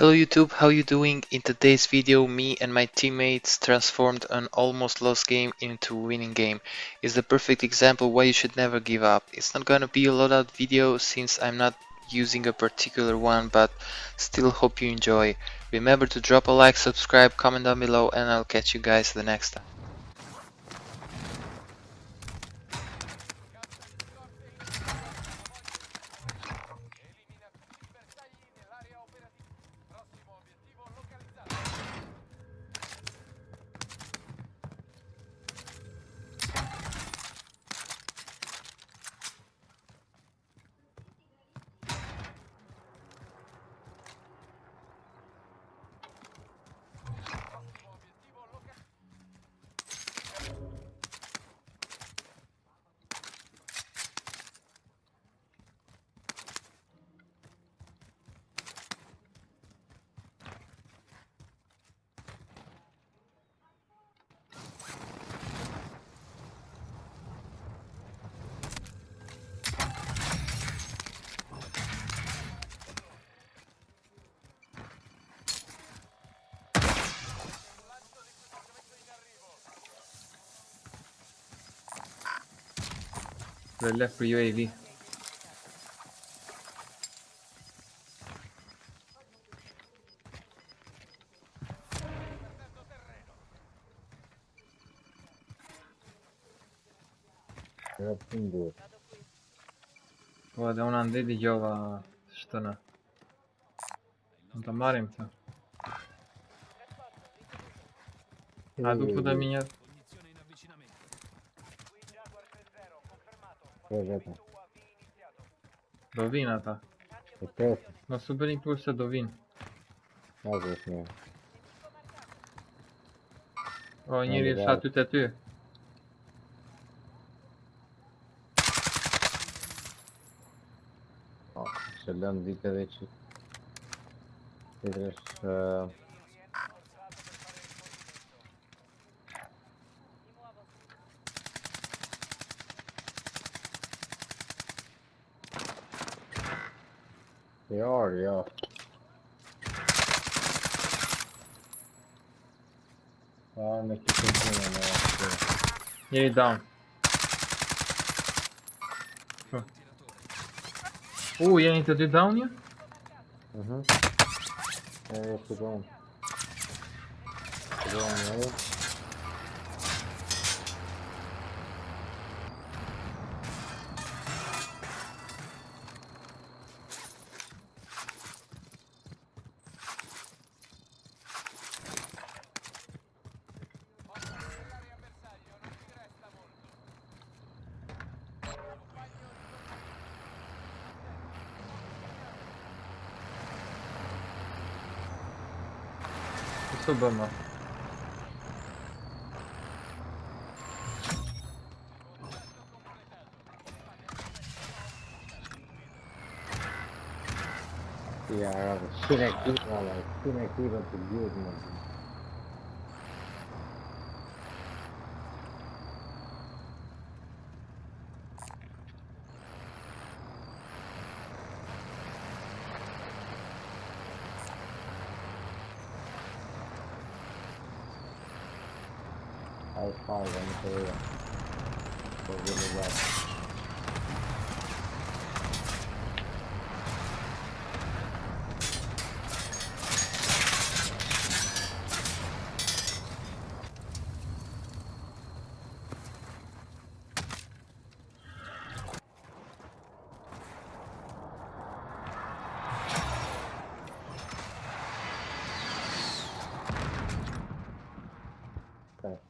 Hello YouTube, how you doing? In today's video, me and my teammates transformed an almost lost game into winning game. It's the perfect example why you should never give up. It's not gonna be a loadout video since I'm not using a particular one, but still hope you enjoy. Remember to drop a like, subscribe, comment down below, and I'll catch you guys the next time. Roller for UAV. О, да он анды дигёва что на. Он там маримся. А тут куда меня? Kjo vetëm. Do vinë ata. E presi. Mos u bëni kur se do vinë. Ose është mirë. O, njëri është aty të ty. O, se lënë dike dhe që... Këtë është... Jo, jo. A, në këtë të të në në Njëri down. Po. U, jeni të dy down një? Mhm. E, e, të donë. Të donë në e. e te è finita. Tocca a te, soldato. Power up over the dog. Sa rob të kjo zona o plak du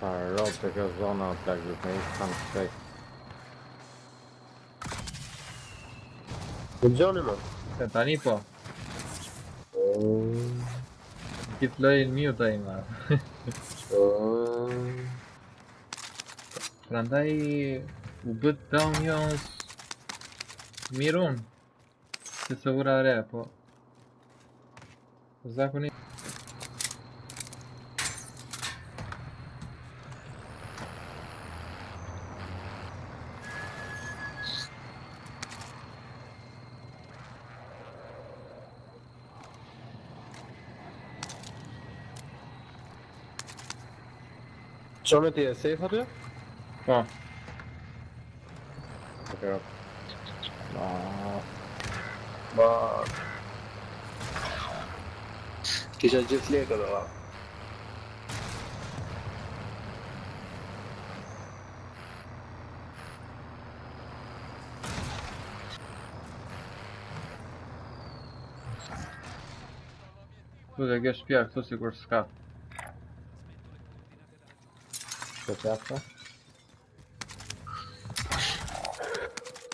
Хорош, такая зона также, там кстати. Güncel mi? Tanipo. Keep playing new time. Prandai убит там я Мирон. Ты соврал репо. Закони. Qone ti e safe aty? Po. Okej. Po. Ma... Ma... Kisha gjithë lekë dhe va. Kërë, kjo shpja, këtu sikur s'ka. kötü yaptı.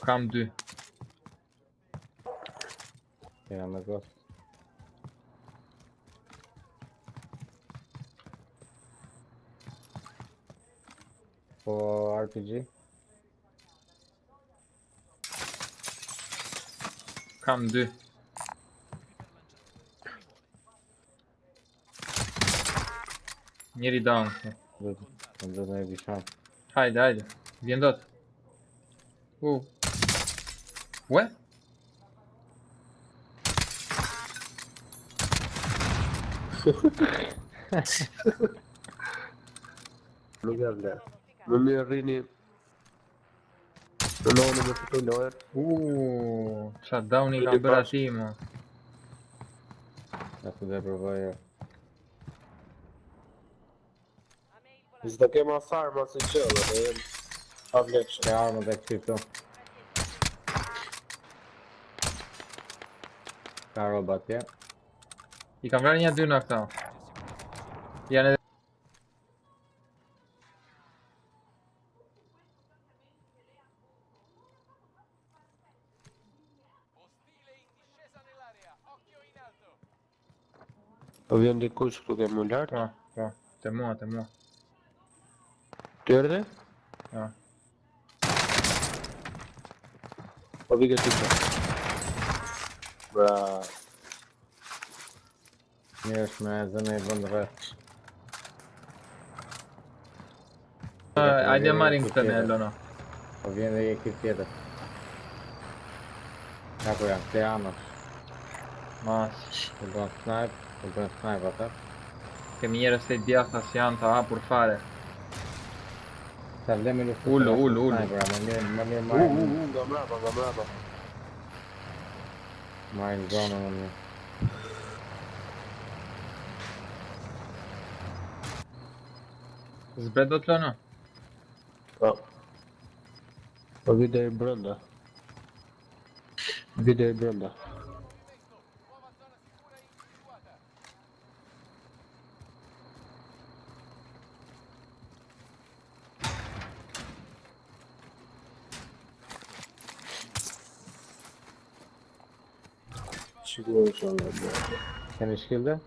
Come do. Yanına gol. O RPG. Come do. Nearly down. Do të do të me bisham. Hajde, hajde. Vjen dot. U. Ue? Nuk e vle. Më mirë rrini... Në lojnë me fitoj lojër. Uuu, qa downi kam bërë. Ja të dhe Zdo kema farma si qëllë, dhe jem... Avlekshë. Ke armë dhe këti këtu. Ka robat tje. I kam vrarë një dy në këta. Janë edhe... Po vjen dikush këtu ke më lartë. Po, po, të mua, të mua. Gördü. Ha. O bir götürdü. Bra. Miałeś malzeme wądracz. Andiamo a rintanello, no? Viene di chi chiede. Tako ja, gde Anos? Mas. U bën snipe, u bën snipe atë. Kemi njerëz të bjatha si janë të por fare. سلمي له قول قول قول جماعة جماعة. معي الجامعة مني زبدت لنا آه. وبدا يبرلا بدا يبرلا Sei mi shield?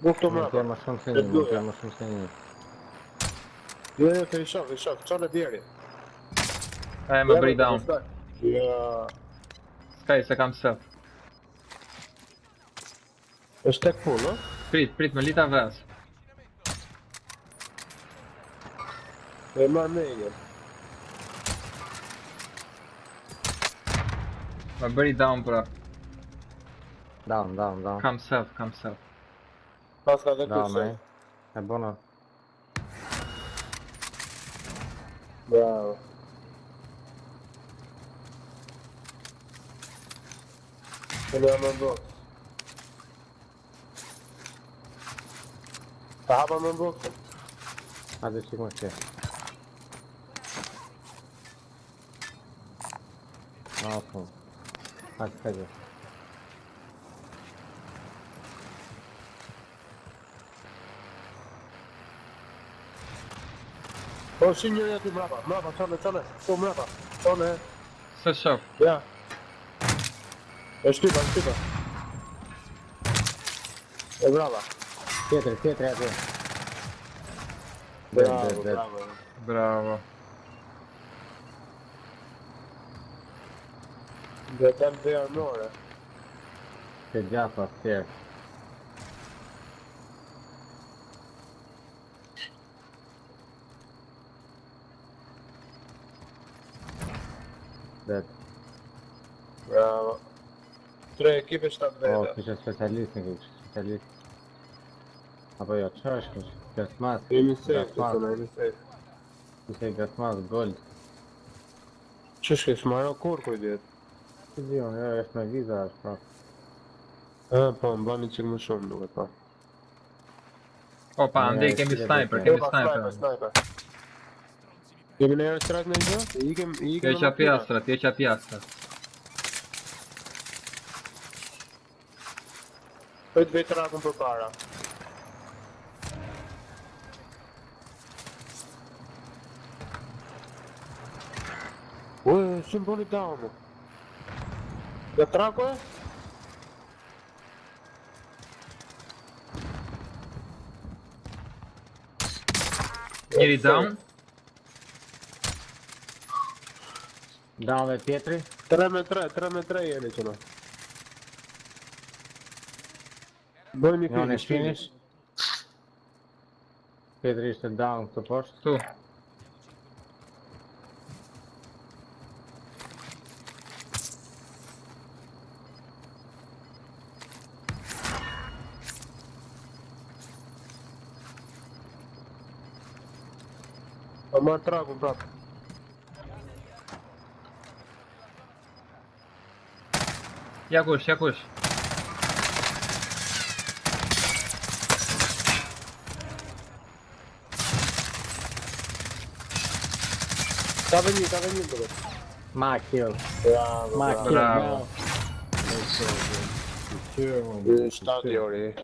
Molto bravo. Montiamo Sonsenini, montiamo Sonsenini. Io io ti risciocco, risciocco, c'ho le pieghe. Eh, ma break down. Yeah. Sky, se cam self. E stack full, no? Prit, prit, më lita vës. E ma meglio. Ma bëri down pra. Down, down, down. Come south, come south. Posso fazer down, man. É bom não. Bravo. Ele mandou. Tava mandou. Cadê aqui com você? Ah, pô. Ah, cadê? O, shi njëri aty mrapa, mrapa, çone, çone, tu mrapa, çone, Së shoh. ja. E shtypa, shtypa. E brava. Tjetër, tjetër aty. Bravo, dead. bravo. Bravo. Dhe tem dhe armore. Të gjafa, tjerë. Dead. Bravo. Tre ekipe 7 O, vete. kishe specialist në kishe specialist. Apo jo, që është kish? Gasmas. Jemi safe, të tonë, jemi safe. Kishe gasmas, gold. Që shke shmaro kur kuj djetë? Që di unë, jo, është me viza, është pra. E, po, më bani qik më shumë duke pa. Opa, ndej kemi sniper, kemi Epa, sniper, sniper. sniper. Bine, eu tras deja. Igen, igen. Tieși pe astra, tieși pe astra. Foi de trag com pe para. Ué, sunt buni dau, trago Ia trag, down. Da, ove pjetri. 3 me 3, 3 me 3 je nećeno. Boj mi finish, finish. Pjetri ište down, to pošto. Tu. Pa Moja tragu, brate. Jakoś, jakoś. Tava em mim, tava em mim, bro. Maquil. Bravo, Maquil, bravo. bravo. Isso, Está de orelha.